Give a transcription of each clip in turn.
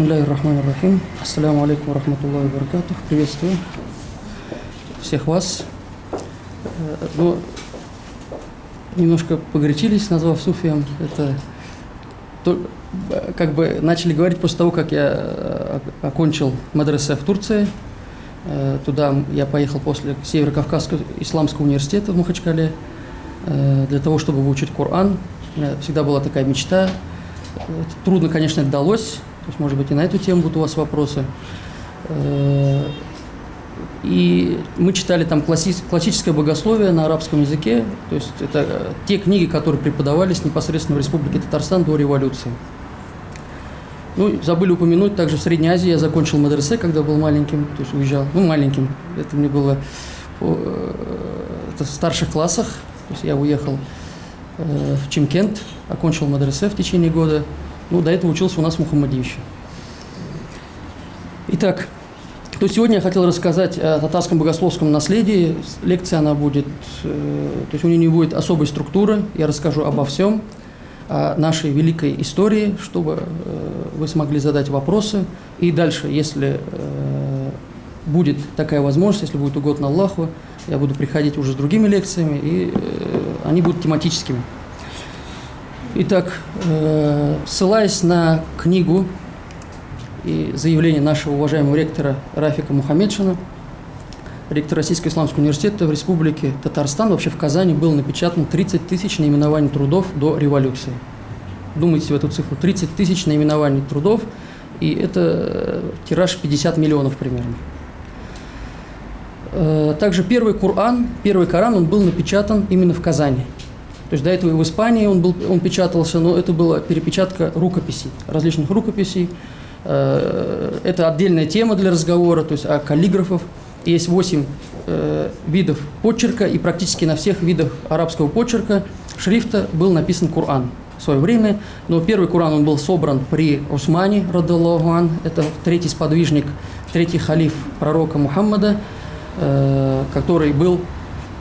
Бисмилляхи рахмани рахим. Ассаляму алейкум рахматуллахи баракатух. Приветствую всех вас. Э, Ну, немножко погорячились, назвав суфием. Это то- э, как бы начали говорить после того, как я э, окончил мадресе в Турции. Туда я поехал после Северо-Кавказского исламского университета в Махачкале для того, чтобы выучить Коран. У меня всегда была такая мечта. Трудно, конечно, это далось. Есть, может быть, и на эту тему будут у вас вопросы. Э, И мы читали там класси- классическое богословие на арабском языке. То есть это э, те книги, которые преподавались непосредственно в Республике Татарстан до революции. Ну, забыли упомянуть, также в Средней Азии я закончил мадресе, когда был маленьким, то есть уезжал, ну, маленьким, это мне было э, это в старших классах, то есть я уехал в Чимкент, окончил мадресе в течение года, ну, до этого учился у нас в Мухаммадиевиче. Итак, то сегодня я хотел рассказать о татарском богословском наследии. Лекция она будет, э, то есть у нее не будет особой структуры. Я расскажу обо всем, о нашей великой истории, чтобы э, вы смогли задать вопросы. И дальше, если э, будет такая возможность, если будет угодно Аллаху, я буду приходить уже с другими лекциями, и они будут тематическими. Итак, э, ссылаясь на книгу и заявление нашего уважаемого ректора Рафика Мухаммедшина, ректор Российского исламского университета в Республике Татарстан, вообще в Казани был напечатан 30 тысяч наименований трудов до революции. Думайте в эту цифру. 30 тысяч наименований трудов, и это э, тираж 50 миллионов примерно. Э, Также первый Коран, первый Коран, он был напечатан именно в Казани. То есть до этого и в Испании он, был, он печатался, но это была перепечатка рукописей, различных рукописей. Э, Это отдельная тема для разговора, то есть о каллиграфов. Есть 8 видов почерка, и практически на всех видах арабского почерка шрифта был написан Коран в свое время. Но первый Коран он был собран при Усмане, радаллаху ан, это третий сподвижник, третий халиф пророка Мухаммада, э, который был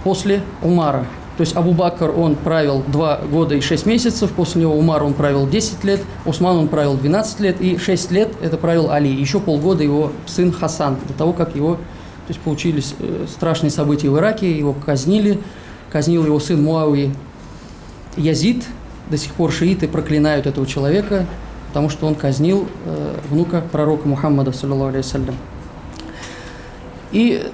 после Умара. То есть Абу Бакр, он правил 2 года и 6 месяцев, после него Умар, он правил 10 лет, Усман, он правил 12 лет, и 6 лет это правил Али. Еще полгода его сын Хасан, до того, как его, то есть получились э, страшные события в Ираке, его казнили, казнил его сын Муави Язид, до сих пор шииты проклинают этого человека, потому что он казнил э, внука пророка Мухаммада, саллиллаху алейхи. И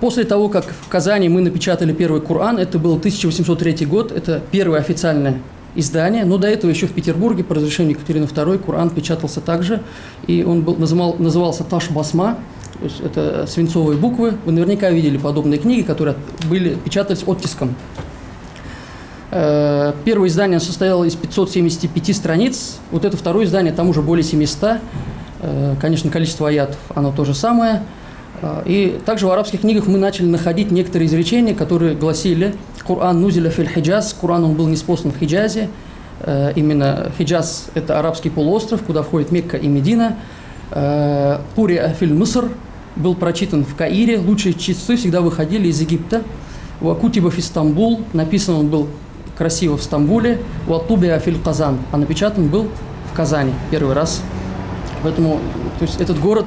после того, как в Казани мы напечатали первый Коран, это был 1803 год, это первое официальное издание, но до этого еще в Петербурге по разрешению Екатерины II Коран печатался также, и он был, называл, назывался Таш Басма, то есть это свинцовые буквы. Вы наверняка видели подобные книги, которые были, печатались оттиском. Э, Первое издание состояло из 575 страниц. Вот это второе издание, там уже более 700. Э, Конечно, количество аятов, оно то же самое. Э, И также в арабских книгах мы начали находить некоторые изречения, которые гласили «Кур'ан нузиля филь хиджаз», Кур'ан он был неспослан в Хиджазе. Э, Именно Хиджаз – это арабский полуостров, куда входит Мекка и Медина. Э, «Кури филь Муср» был прочитан в Каире. Лучшие часы всегда выходили из Египта. «Вакутиба фи Стамбул» написан он был красиво в Стамбуле. «Ватубия филь Казан», а напечатан был в Казани первый раз. Поэтому то есть этот город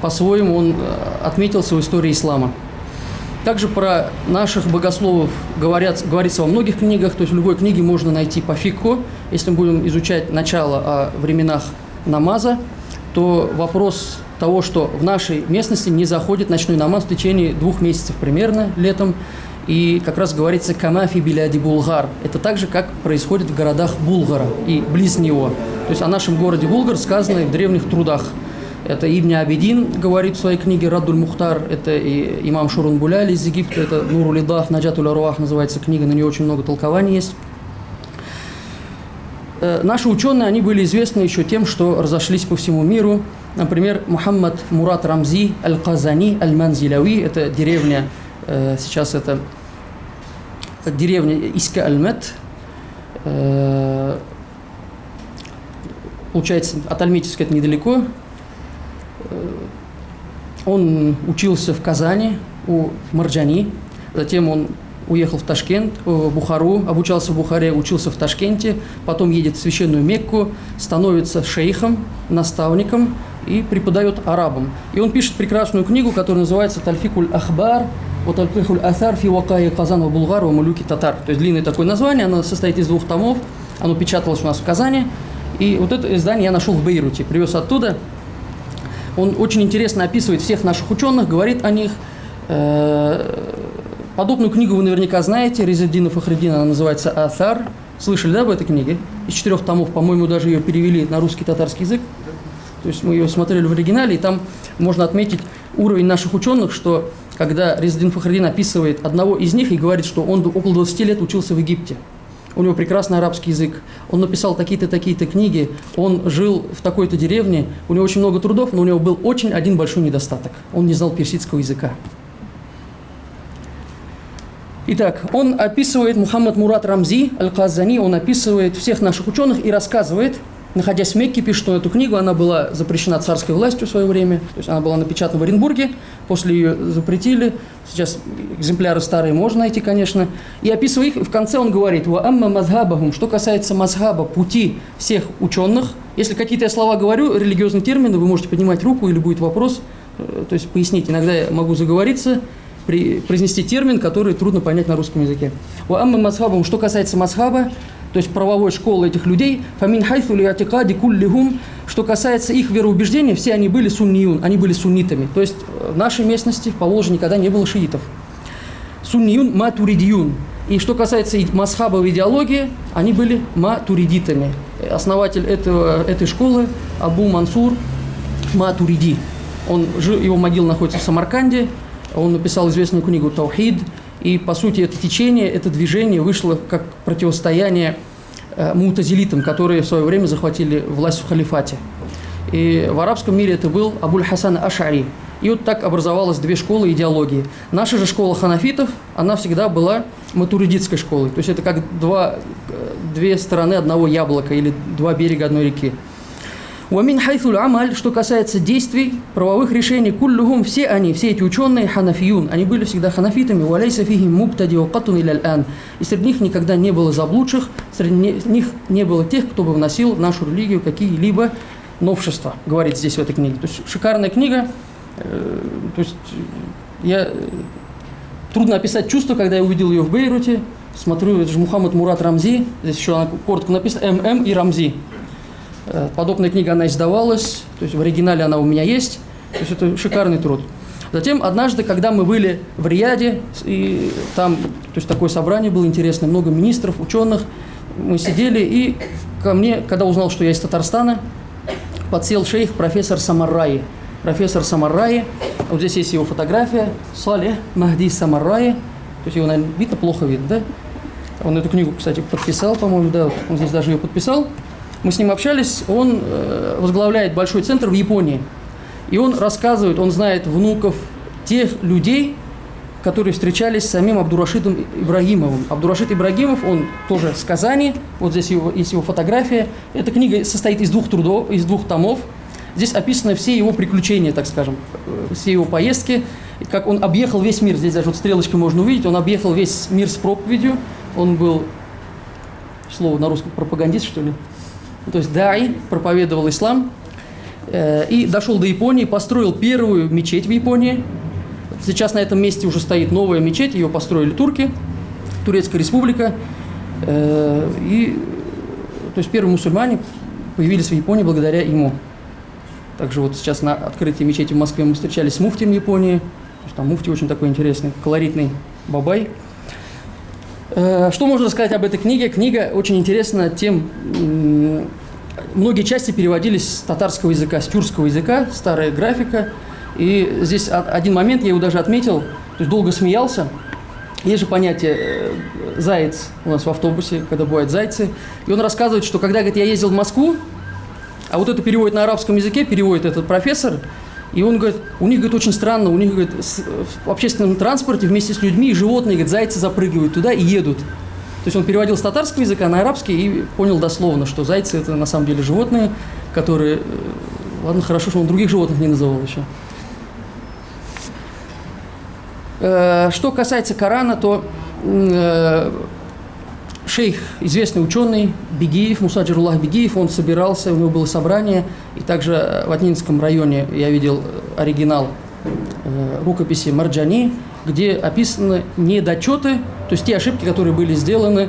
по-своему он э, отметился в истории ислама. Также про наших богословов говорят, говорится во многих книгах, то есть в любой книге можно найти по фикху. Если мы будем изучать начало о временах намаза, то вопрос того, что в нашей местности не заходит ночной намаз в течение двух месяцев примерно летом, и как раз говорится «камафи биляди Булгар». Это так же, как происходит в городах Булгара и близ него. То есть о нашем городе Булгар сказано и в древних трудах. Это Ибн Абидин говорит в своей книге «Раддуль Мухтар», это и имам Шурун Буляли из Египта, это «Нуру Лидах», «Наджатуль Аруах» называется книга, на нее очень много толкований есть. Э, Наши ученые, они были известны еще тем, что разошлись по всему миру. Например, Мухаммад Мурат Рамзи Аль-Казани Аль-Манзилави, это деревня, э, сейчас это деревня Иска Аль-Мет, Э, получается, от Альметьевска это недалеко. Э, Он учился в Казани у Марджани, затем он уехал в Ташкент, э, в Бухару, обучался в Бухаре, учился в Ташкенте, потом едет в священную Мекку, становится шейхом, наставником и преподает арабам. И он пишет прекрасную книгу, которая называется «Тальфикуль Ахбар», вот Аль-Кихуль Асар фи Вакаи Казанова Булгар Малюки Татар. То есть длинное такое название, оно состоит из двух томов, оно печаталось у нас в Казани. И вот это издание я нашел в Бейруте, привез оттуда. Он очень интересно описывает всех наших ученых, говорит о них. Э, подобную книгу вы наверняка знаете, Резидина Фахреддин, она называется «Атар». Слышали, да, об этой книге? Из четырех томов, по-моему, даже ее перевели на русский татарский язык. То есть мы ее смотрели в оригинале, и там можно отметить уровень наших ученых, что когда Резидин Фахреддин описывает одного из них и говорит, что он около 20 лет учился в Египте. У него прекрасный арабский язык, он написал такие-то, такие-то книги, он жил в такой-то деревне, у него очень много трудов, но у него был очень один большой недостаток. Он не знал персидского языка. Итак, он описывает, Мухаммад Мурат Рамзи, Аль-Казани, он описывает всех наших ученых и рассказывает, находясь в Мекке, пишет он эту книгу, она была запрещена царской властью в свое время, то есть она была напечатана в Оренбурге, после ее запретили, сейчас экземпляры старые можно найти, конечно, и описывая их, в конце он говорит, «Ва амма мазхабахум», что касается мазхаба, пути всех ученых, если какие-то я слова говорю, религиозные термины, вы можете поднимать руку или будет вопрос, э, то есть пояснить, иногда я могу заговориться, произнести термин, который трудно понять на русском языке. «Ва амма мазхабахум», что касается мазхаба, то есть правовой школы этих людей, фамин хайфу ли что касается их вероубеждения, все они были сунниюн, они были суннитами. То есть э, в нашей местности, в Поволжье, никогда не было шиитов. Сунниюн матуридиюн. И что касается масхабовой идеологии, они были матуридитами. Основатель этого, этой школы Абу Мансур Матуриди. Он, его могила находится в Самарканде. Он написал известную книгу «Таухид», и, по сути, это течение, это движение вышло как противостояние э, мутазилитам, которые в свое время захватили власть в халифате. И в арабском мире это был Абуль Хасан Ашари. И вот так образовалось две школы идеологии. Наша же школа ханафитов, она всегда была матуридитской школой. То есть это как два, э, две стороны одного яблока или два берега одной реки. Уамин хайфуль амаль, что касается действий, правовых решений, куллюхум, все они, все эти ученые ханафиюн, они были всегда ханафитами, уалейса фихим муктади вакатун или ан. И среди них никогда не было заблудших, среди них не было тех, кто бы вносил в нашу религию какие-либо новшества, говорит здесь в этой книге. То есть шикарная книга, э, то есть я трудно описать чувство, когда я увидел ее в Бейруте, смотрю, это же Мухаммад Мурат Рамзи, здесь еще она коротко написано, ММ и Рамзи. Э, подобная книга, она издавалась, то есть в оригинале она у меня есть, то есть это шикарный труд. Затем однажды, когда мы были в Рияде, и там, то есть такое собрание было интересное, много министров, ученых, мы сидели, и ко мне, когда узнал, что я из Татарстана, подсел шейх профессор Самарраи. Профессор Самарраи, вот здесь есть его фотография, Сале Махди Самарраи, то есть его, наверное, видно, плохо видно, да? Он эту книгу, кстати, подписал, по-моему, да, он здесь даже ее подписал. Мы с ним общались, он э, возглавляет большой центр в Японии. И он рассказывает, он знает внуков тех людей, которые встречались с самим Абдурашидом Ибрагимовым. Абдурашид Ибрагимов, он тоже с Казани, вот здесь его, есть его фотография. Эта книга состоит из двух трудов, из двух томов. Здесь описаны все его приключения, так скажем, э, все его поездки, как он объехал весь мир. Здесь даже вот стрелочкой можно увидеть, он объехал весь мир с проповедью. Он был, слово на русском, пропагандист, что ли? То есть Дай проповедовал ислам э, и дошел до Японии, построил первую мечеть в Японии. Сейчас на этом месте уже стоит новая мечеть, ее построили турки, Турецкая республика. Э, и, то есть первые мусульмане появились в Японии благодаря ему. Также вот сейчас на открытии мечети в Москве мы встречались с муфтием Японии. Там муфти очень такой интересный, колоритный бабай – что можно сказать об этой книге? Книга очень интересна тем, многие части переводились с татарского языка, с тюркского языка, старая графика. И здесь один момент, я его даже отметил, то есть долго смеялся. Есть же понятие э, «заяц» у нас в автобусе, когда бывают зайцы. И он рассказывает, что когда говорит, я ездил в Москву, а вот это переводит на арабском языке, переводит этот профессор – и он говорит, у них, говорит, очень странно, у них, говорит, в общественном транспорте вместе с людьми и животные, говорит, зайцы запрыгивают туда и едут. То есть он переводил с татарского языка на арабский и понял дословно, что зайцы это на самом деле животные, которые... Э, ладно, хорошо, что он других животных не называл еще. Э, что касается Корана, то э, шейх, известный ученый Бегиев, Мусаджируллах Бегиев, он собирался, у него было собрание, и также в Атнинском районе я видел оригинал э, рукописи Марджани, где описаны недочеты, то есть те ошибки, которые были сделаны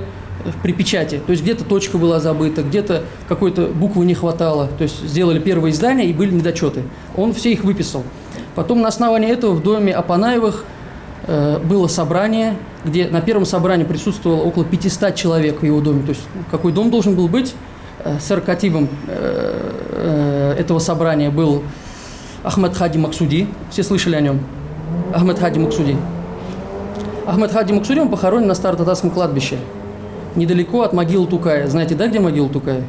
при печати. То есть где-то точка была забыта, где-то какой-то буквы не хватало. То есть сделали первое издание и были недочеты. Он все их выписал. Потом на основании этого в доме Апанаевых э, было собрание, где на первом собрании присутствовало около 500 человек в его доме. То есть какой дом должен был быть? Э, саркативом э, э, этого собрания был Ахмед Хади Максуди. Все слышали о нем? Ахмед Хади Максуди. Ахмед Хади Максуди, он похоронен на Старо-Татарском кладбище недалеко от могилы Тукая. Знаете, да, где могила Тукая?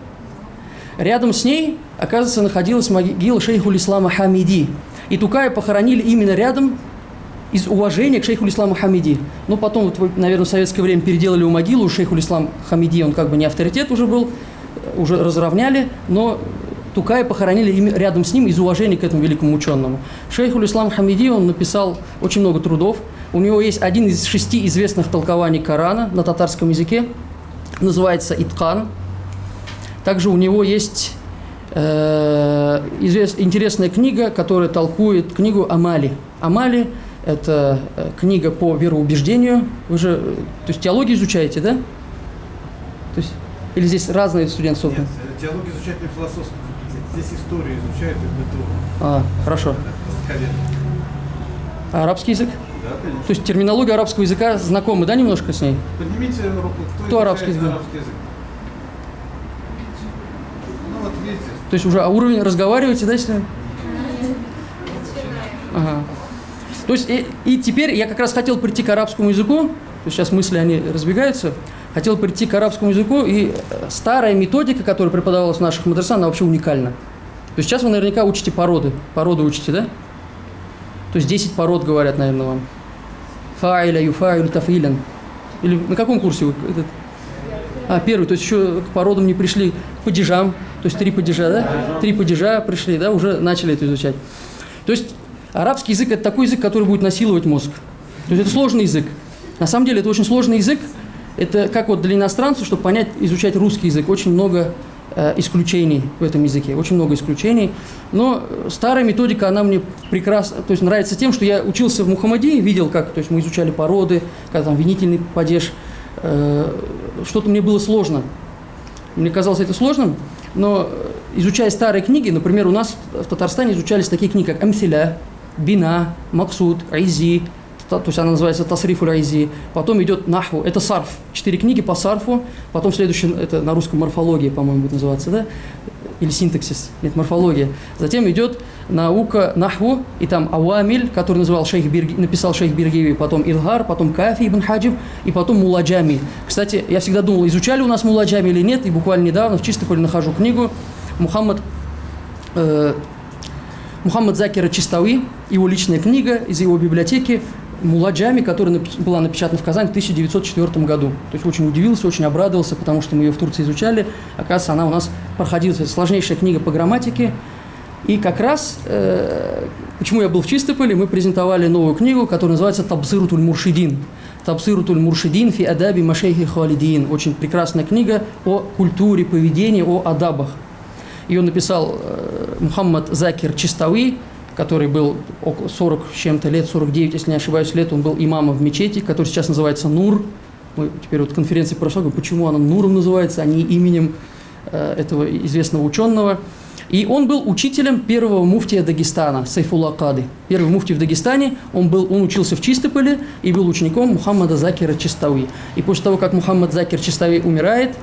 Рядом с ней, оказывается, находилась могила шейху Ислама Хамиди. И Тукая похоронили именно рядом из уважения к шейху Исламу Хамиди. Но потом, вот, наверное, в советское время переделали у могилу шейху Ислам Хамиди, он как бы не авторитет уже был, уже разровняли, но Тукая похоронили рядом с ним из уважения к этому великому ученому. Шейху Ислам Хамиди, он написал очень много трудов. У него есть один из шести известных толкований Корана на татарском языке – называется Иткан. Также у него есть э, интересная книга, которая толкует книгу Амали. Амали – это э, книга по вероубеждению. Вы же, то есть теологию изучаете, да? То есть, или здесь разные студенты собраны? Нет, теологию изучают на философском Здесь историю изучают и быту. А, хорошо. А арабский язык? Да, конечно. То есть терминология арабского языка знакомы, да, немножко с ней? Поднимите руку. Кто, кто арабский язык? арабский язык? Ну вот видите. То есть уже а уровень разговариваете, да, с ним? Ага. То есть и, и теперь я как раз хотел прийти к арабскому языку, то сейчас мысли, они разбегаются, хотел прийти к арабскому языку, и э, старая методика, которая преподавалась в наших мадресах, она вообще уникальна. То есть сейчас вы наверняка учите породы, породы учите, да? То есть 10 пород говорят, наверное, вам. Фаиля, юфаиль, тафилен. Или на каком курсе вы? Этот? А, первый, то есть еще к породам не пришли, к падежам, то есть три падежа, да? Три падежа пришли, да, уже начали это изучать. То есть арабский язык – это такой язык, который будет насиловать мозг. То есть это сложный язык. На самом деле это очень сложный язык. Это как вот для иностранцев, чтобы понять, изучать русский язык, очень много Э, исключений в этом языке, очень много исключений. Но старая методика, она мне прекрасно, то есть нравится тем, что я учился в Мухаммадии, видел, как, то есть мы изучали породы, как там винительный падеж, э, что-то мне было сложно. Мне казалось это сложным, но изучая старые книги, например, у нас в Татарстане изучались такие книги, как Амсиля, Бина, Максуд, Айзи, то есть она называется Тасриф Райзи, потом идет Нахву, это сарф, четыре книги по сарфу, потом следующий, это на русском морфология, по-моему, будет называться, да, или синтаксис, нет, морфология. Затем идет наука Нахву, и там Ауамиль, который называл шейх Бирги, написал шейх Биргиви, потом Илгар, потом Кафи ибн Хаджиб, и потом Муладжами. Кстати, я всегда думал, изучали у нас Муладжами или нет, и буквально недавно в Чистополе нахожу книгу. Мухаммад э, Мухаммад Закира Чистауи, его личная книга из его библиотеки Муладжами, которая была напечатана в Казани в 1904 году. То есть очень удивился, очень обрадовался, потому что мы ее в Турции изучали. Оказывается, она у нас проходила. Это сложнейшая книга по грамматике. И как раз, э, почему я был в Чистополе, мы презентовали новую книгу, которая называется «Табсирутуль Муршидин». «Табсирутуль Муршидин фи адаби машейхи халидин». Очень прекрасная книга о культуре, поведении, о адабах. Ее написал э, Мухаммад Закир Чистави, который был около 40 с чем-то лет, 49, если не ошибаюсь, лет, он был имамом в мечети, который сейчас называется Нур. Мы теперь вот конференции прошла, почему она Нуром называется, а не именем э, этого известного ученого. И он был учителем первого муфтия Дагестана, Сайфулла Кады. Первый муфтий в Дагестане, он, был, он учился в Чистополе и был учеником Мухаммада Закира Чистави. И после того, как Мухаммад Закир Чистави умирает,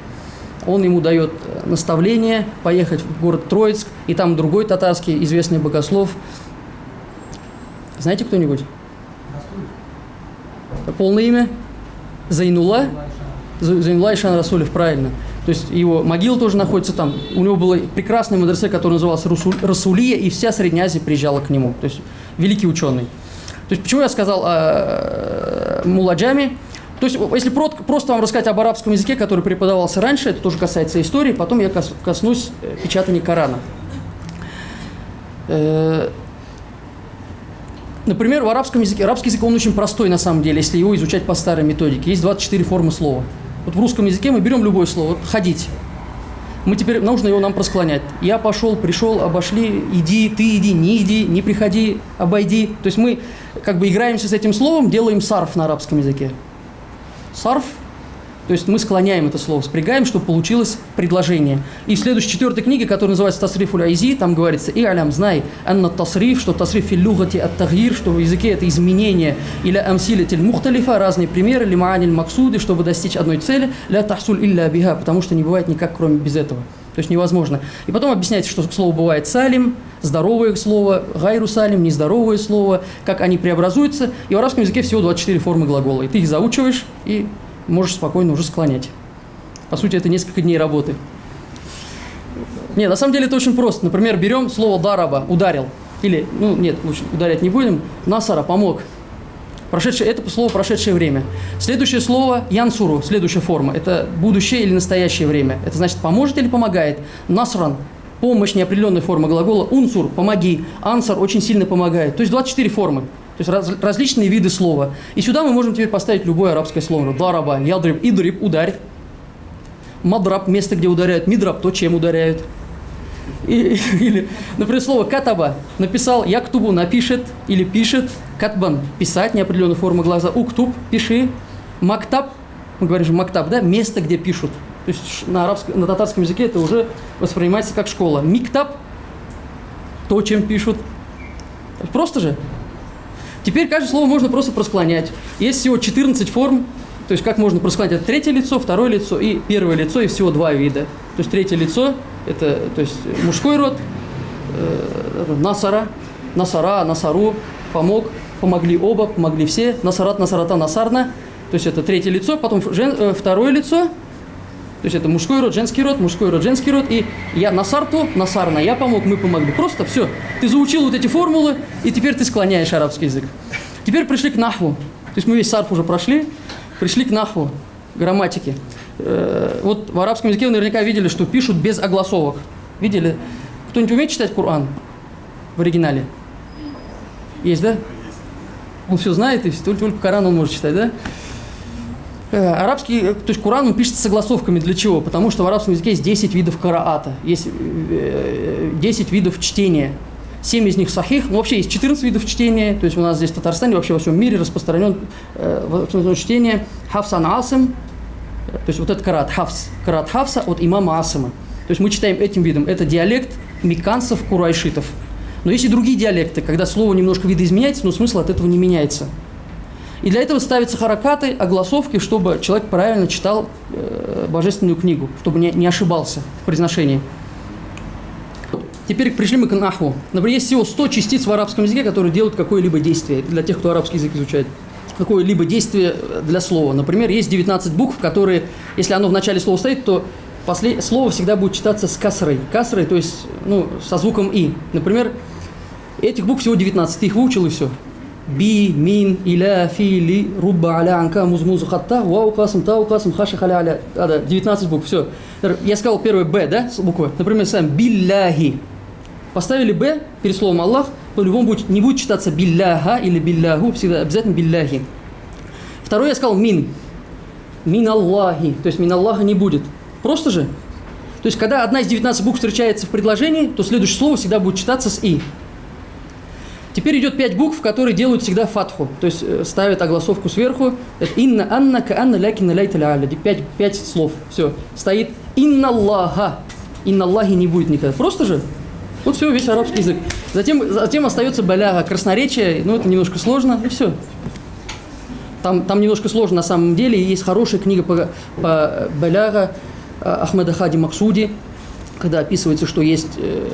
он ему дает э, наставление поехать в город Троицк, и там другой татарский известный богослов. Знаете кто-нибудь? Полное имя? Зайнула? Зайнула Ишан Расулев, правильно. То есть его могила тоже находится там. У него было прекрасное мадресе, которое называлось Расулия, и вся Средняя Азия приезжала к нему. То есть великий ученый. То есть почему я сказал о э, Муладжаме? То есть, если просто вам рассказать об арабском языке, который преподавался раньше, это тоже касается истории, потом я коснусь э, печатания Корана. Э, например, в арабском языке, арабский язык, он очень простой на самом деле, если его изучать по старой методике. Есть 24 формы слова. Вот в русском языке мы берем любое слово, ходить. Мы теперь, нужно его нам просклонять. Я пошел, пришел, обошли, иди, ты иди, не иди, не приходи, обойди. То есть мы как бы играемся с этим словом, делаем сарф на арабском языке. Сарф то есть мы склоняем это слово, спрягаем, чтобы получилось предложение. И в следующей четвертой книге, которая называется «Тасриф айзи», там говорится «И алям, знай, анна тасриф, что тасриф филлюгати от тагир, что в языке это изменение, или амсилитель мухталифа, разные примеры, лимааниль максуды, чтобы достичь одной цели, ля тахсуль илля биха, потому что не бывает никак, кроме без этого. То есть невозможно. И потом объясняется, что слово бывает салим, здоровое слово, гайру салим, нездоровое слово, как они преобразуются. И в арабском языке всего 24 формы глагола. И ты их заучиваешь, и можешь спокойно уже склонять. По сути, это несколько дней работы. Нет, на самом деле это очень просто. Например, берем слово «дараба» – «ударил». Или, ну нет, лучше ударять не будем. «Насара» – «помог». Прошедшее, это слово «прошедшее время». Следующее слово «янсуру», следующая форма. Это будущее или настоящее время. Это значит «поможет» или «помогает». «Насран» – помощь, неопределенная форма глагола. «Унсур» – «помоги». «Ансар» – очень сильно помогает. То есть 24 формы. То есть раз, различные виды слова. И сюда мы можем теперь поставить любое арабское слово. Дараба, ядриб, идриб, ударь. Мадраб, место, где ударяют. Мидраб, то, чем ударяют. И, или, например, слово катаба. Написал яктубу, напишет или пишет. Катбан, писать, неопределенная форма глаза. Уктуб, пиши. Мактаб, мы говорим же мактаб, да, место, где пишут. То есть на, арабском, на татарском языке это уже воспринимается как школа. Миктаб, то, чем пишут. Просто же. Теперь каждое слово можно просто просклонять. Есть всего 14 форм, то есть как можно просклонять. Это третье лицо, второе лицо и первое лицо, и всего два вида. То есть третье лицо – это то есть мужской род, э, насара, насара, насару, помог, помогли оба, помогли все, насарат, насарата, насарна. То есть это третье лицо, потом жен, э, второе лицо – то есть это мужской род, женский род, мужской род, женский род. И я насарту, насарна, я помог, мы помогли. Просто все. Ты заучил вот эти формулы, и теперь ты склоняешь арабский язык. Теперь пришли к нахву. То есть мы весь сарф уже прошли, пришли к нахву, грамматике. Э, вот в арабском языке вы наверняка видели, что пишут без огласовок. Видели? Кто-нибудь умеет читать Коран в оригинале? Есть, да? Он все знает, и только, только Коран он может читать, да? Э, арабский, э, то есть Куран он пишется согласовками для чего? Потому что в арабском языке есть 10 видов караата, есть 10 э, видов чтения. 7 из них сахих, ну вообще есть 14 видов чтения, то есть у нас здесь в Татарстане, вообще во всем мире распространен э, чтение Хафсан Асым, то есть вот этот карат Хафс, карат Хафса от имама Асыма. То есть мы читаем этим видом, это диалект миканцев, курайшитов. Но есть и другие диалекты, когда слово немножко видоизменяется, но смысл от этого не меняется. И для этого ставятся харакаты, огласовки, чтобы человек правильно читал э, божественную книгу, чтобы не, не ошибался в произношении. Теперь пришли мы к нахву. Например, есть всего 100 частиц в арабском языке, которые делают какое-либо действие, для тех, кто арабский язык изучает. Какое-либо действие для слова. Например, есть 19 букв, которые, если оно в начале слова стоит, то послед... слово всегда будет читаться с касрой. Касрой, то есть ну, со звуком «и». Например, этих букв всего 19, ты их выучил и все би, мин, иля, фи, ли, рубба, аля, анка, муз, муз, хатта, вау, касм, тау, касм, хаша, халя, аля. А, да, 19 букв, все. Я сказал первое Б, да, буквы. Например, сам билляхи. Поставили Б перед словом Аллах, по-любому будет, не будет читаться билляха или билляху, всегда обязательно билляхи. Второе я сказал мин. Мин Аллахи. То есть мин Аллаха не будет. Просто же. То есть, когда одна из 19 букв встречается в предложении, то следующее слово всегда будет читаться с «и». Теперь идет пять букв, которые делают всегда фатху, то есть э, ставят огласовку сверху. Это инна, анна, ка, анна, лякина, ляйта, ляля. Пять, пять слов. Все. Стоит инна Аллаха. Инна Аллахи не будет никогда. Просто же. Вот все, весь арабский язык. Затем, затем остается баляга, красноречие, ну это немножко сложно, и все. Там, там немножко сложно на самом деле, есть хорошая книга по, по баляга э, Ахмеда Хади Максуди, когда описывается, что есть э,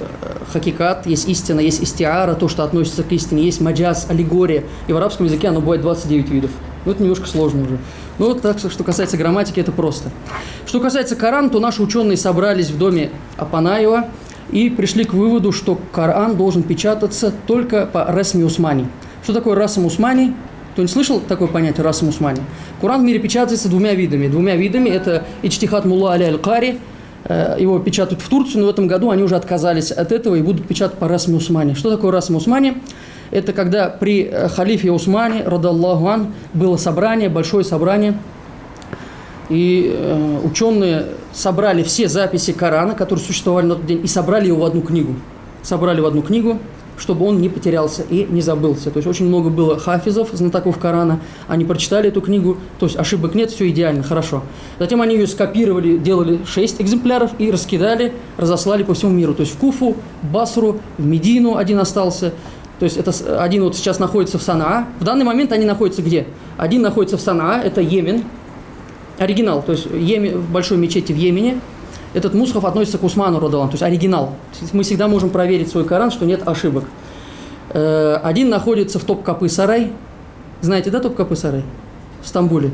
хакикат, есть истина, есть истиара, то, что относится к истине, есть маджаз, аллегория. И в арабском языке оно бывает 29 видов. Ну, это немножко сложно уже. Ну, вот так, что касается грамматики, это просто. Что касается Коран, то наши ученые собрались в доме Апанаева и пришли к выводу, что Коран должен печататься только по Расми Усмани. Что такое Расм Усмани? Кто не слышал такое понятие Расм Усмани? Коран в мире печатается двумя видами. Двумя видами – это Ичтихат Мулла Али Аль-Кари – Э, его печатают в Турцию, но в этом году они уже отказались от этого и будут печатать по Расме Усмане. Что такое Расме Усмане? Это когда при э, халифе Усмане, радаллаху ан, было собрание, большое собрание, И э, ученые собрали все записи Корана, которые существовали на тот день, и собрали его в одну книгу. Собрали в одну книгу, чтобы он не потерялся и не забылся. То есть очень много было хафизов, знатоков Корана. Они прочитали эту книгу, то есть ошибок нет, все идеально, хорошо. Затем они ее скопировали, делали 6 экземпляров и раскидали, разослали по всему миру. То есть в Куфу, Басру, в Медину один остался. То есть это один вот сейчас находится в Санаа. В данный момент они находятся где? Один находится в Санаа, это Йемен, оригинал, то есть Йемен, в большой мечети в Йемене. Этот мусхав относится к Усману Радалан, то есть оригинал. Мы всегда можем проверить свой Коран, что нет ошибок. Э, один находится в Топ-Капы Сарай. Знаете, да, Топ-Капы Сарай? В Стамбуле.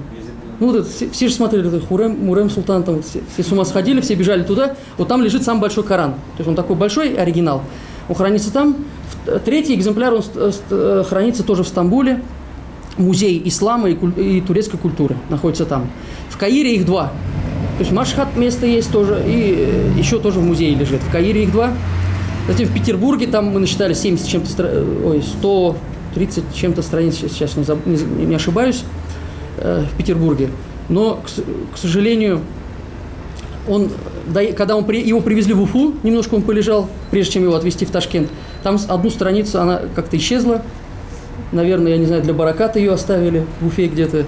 Ну, вот это, все, все же смотрели, это Хурем, Мурем Султан, там все, все с ума сходили, все бежали туда. Вот там лежит самый большой Коран. То есть он такой большой, оригинал. Он хранится там. Третий экземпляр, он э, хранится тоже в Стамбуле. Музей ислама и, и турецкой культуры находится там. В Каире их два. То есть Машхат место есть тоже, и э, еще тоже в музее лежит. В Каире их два. Затем в Петербурге, там мы насчитали 70 чем-то, э, ой, 130 чем-то страниц, сейчас не, заб, не, ошибаюсь, э, в Петербурге. Но, к, к сожалению, он, когда он, его привезли в Уфу, немножко он полежал, прежде чем его отвезти в Ташкент, там одну страницу, она как-то исчезла. Наверное, я не знаю, для бараката ее оставили в Уфе где-то.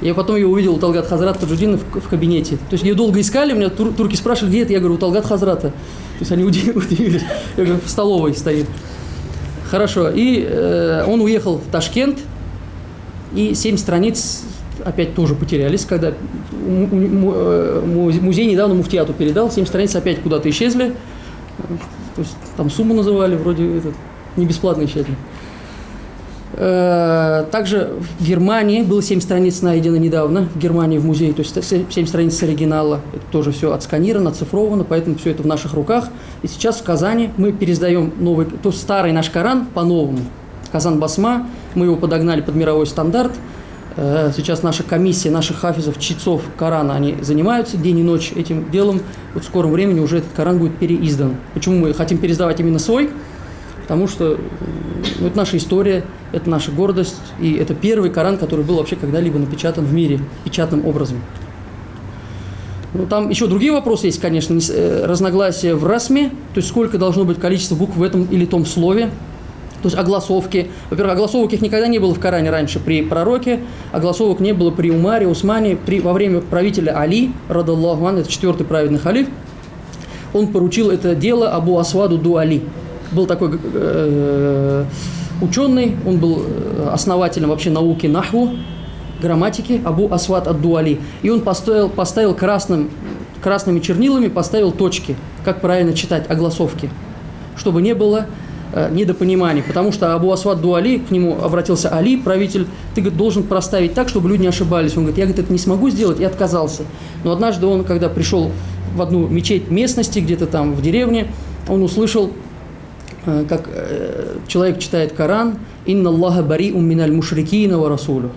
Я потом ее увидел у Талгат Хазрата Таджудина в, в кабинете. То есть ее долго искали, меня тур, турки спрашивали, где это? Я говорю, у Талгат Хазрата. То есть они удивились. Я говорю, в столовой стоит. Хорошо. И э, он уехал в Ташкент, и семь страниц опять тоже потерялись, когда э, музей недавно муфтиату передал, семь страниц опять куда-то исчезли. То есть там сумму называли, вроде этот, не бесплатно исчезли. Э, также в Германии было 7 страниц найдено недавно, в Германии в музее, то есть 7 страниц оригинала. Это тоже все отсканировано, оцифровано, поэтому все это в наших руках. И сейчас в Казани мы пересдаем новый, то старый наш Коран по-новому. Казан Басма, мы его подогнали под мировой стандарт. Э, сейчас наша комиссия наших хафизов, чтецов Корана, они занимаются день и ночь этим делом. Вот в скором времени уже этот Коран будет переиздан. Почему мы хотим пересдавать именно свой? Потому что ну, это наша история, это наша гордость, и это первый Коран, который был вообще когда-либо напечатан в мире печатным образом. Ну, там еще другие вопросы есть, конечно, э, разногласия в расме, то есть сколько должно быть количество букв в этом или том слове, то есть огласовки. Во-первых, огласовок их никогда не было в Коране раньше при пророке, огласовок не было при Умаре, Усмане, при, во время правителя Али, радаллаху это четвертый праведный халиф, он поручил это дело Абу Асваду Ду Али – был такой э, ученый, он был э, основателем вообще науки нахву, грамматики, Абу Асват ад-Дуали. И он поставил, поставил красным, красными чернилами, поставил точки, как правильно читать огласовки, чтобы не было э, недопониманий. Потому что Абу Асват Дуали, к нему обратился Али, правитель, ты говорит, должен проставить так, чтобы люди не ошибались. Он говорит, я говорит, это не смогу сделать, и отказался. Но однажды он, когда пришел в одну мечеть местности, где-то там в деревне, он услышал как э, человек читает Коран, «Инна Аллаха бари умминаль мушрикина ва расулю».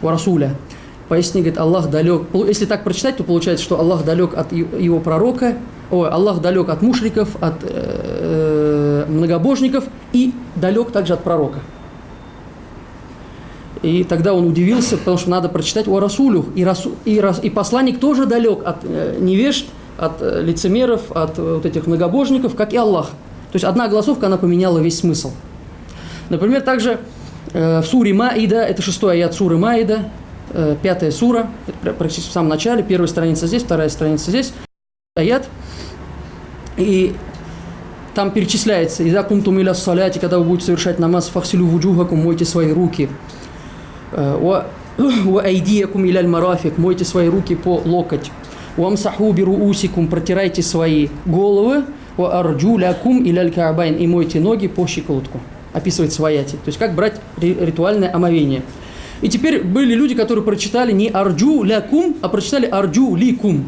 Ва расуля. Поясни, говорит, Аллах далек. Если так прочитать, то получается, что Аллах далек от его пророка, ой, Аллах далек от мушриков, от э, многобожников и далек также от пророка. И тогда он удивился, потому что надо прочитать о Расулю. И, расу, и, и посланник тоже далек от э, невежд, от э, лицемеров, от э, вот этих многобожников, как и Аллах. То есть одна голосовка, она поменяла весь смысл. Например, также э, в суре Маида, это шестой аят суры Маида, пятая сура, практически в самом начале, первая страница здесь, вторая страница здесь, аят, и там перечисляется, «Ида кунтум иля саляти», когда вы будете совершать намаз, «фахсилю вуджухакум», мойте свои руки, «Ва айдиякум иля марафик», мойте свои руки по локоть, «Вамсаху бируусикум» – протирайте свои головы, «Ва арджулякум иляль каабайн» – и мойте ноги по щиколотку. Описывает свояти. То есть, как брать ритуальное омовение. И теперь были люди, которые прочитали не «арджу лякум», а прочитали «арджу ликум».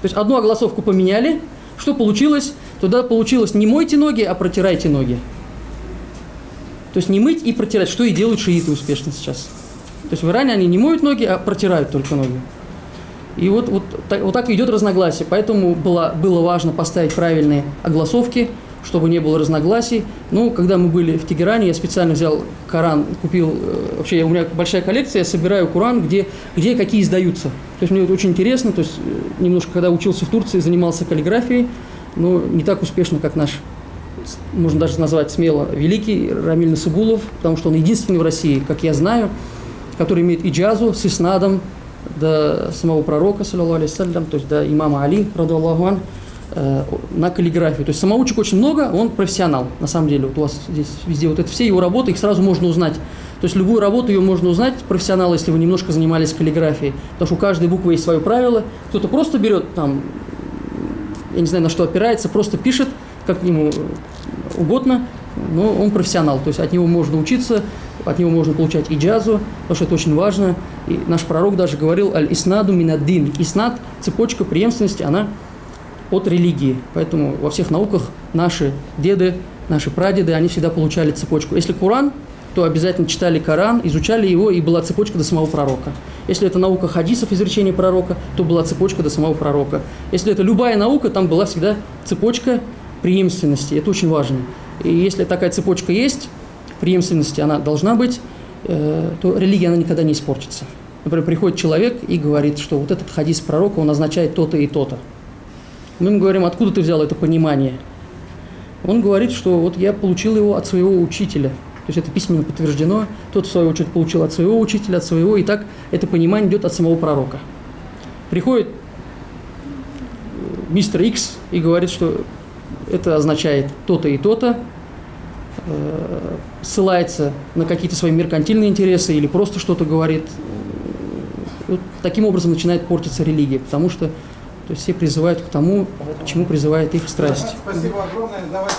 То есть, одну огласовку поменяли. Что получилось? Туда получилось не мойте ноги, а протирайте ноги. То есть, не мыть и протирать, что и делают шииты успешно сейчас. То есть, в Иране они не моют ноги, а протирают только ноги. И вот, вот, так, вот так идет разногласие. Поэтому было, было важно поставить правильные огласовки. чтобы не было разногласий. Ну, когда мы были в Тегеране, я специально взял Коран, купил, э, вообще у меня большая коллекция, я собираю Коран, где, где какие издаются. То есть мне это очень интересно, то есть э, немножко, когда учился в Турции, занимался каллиграфией, но не так успешно, как наш, можно даже назвать смело, великий Рамиль Насыбулов, потому что он единственный в России, как я знаю, который имеет иджазу с иснадом до самого пророка, саллиллаху то есть до имама Али, раду Аллаху ан, э, на каллиграфию. То есть самоучек очень много, он профессионал, на самом деле. Вот у вас здесь везде вот это все его работы, их сразу можно узнать. То есть любую работу ее можно узнать, профессионал, если вы немножко занимались каллиграфией. Потому что у каждой буквы есть свое правило. Кто-то просто берет там, я не знаю, на что опирается, просто пишет, как ему угодно, но он профессионал. То есть от него можно учиться, от него можно получать иджазу, потому что это очень важно. И наш пророк даже говорил «Аль-иснаду минаддин». Иснад, цепочка преемственности, она от религии. Поэтому во всех науках наши деды, наши прадеды, они всегда получали цепочку. Если Коран, то обязательно читали Коран, изучали его, и была цепочка до самого пророка. Если это наука хадисов, изречения пророка, то была цепочка до самого пророка. Если это любая наука, там была всегда цепочка преемственности. Это очень важно. И если такая цепочка есть, преемственности она должна быть, э, то религия она никогда не испортится. Например, приходит человек и говорит, что вот этот хадис пророка, он означает то-то и то-то. Мы ему говорим, откуда ты взял это понимание? Он говорит, что вот я получил его от своего учителя. То есть это письменно подтверждено. Тот, в свою очередь, получил от своего учителя, от своего, и так это понимание идет от самого пророка. Приходит э, мистер Икс и говорит, что это означает то-то и то-то, э, ссылается на какие-то свои меркантильные интересы или просто что-то говорит. Вот таким образом начинает портиться религия, потому что то есть все призывают к тому, к чему призывает их страсть. Спасибо огромное. Давайте.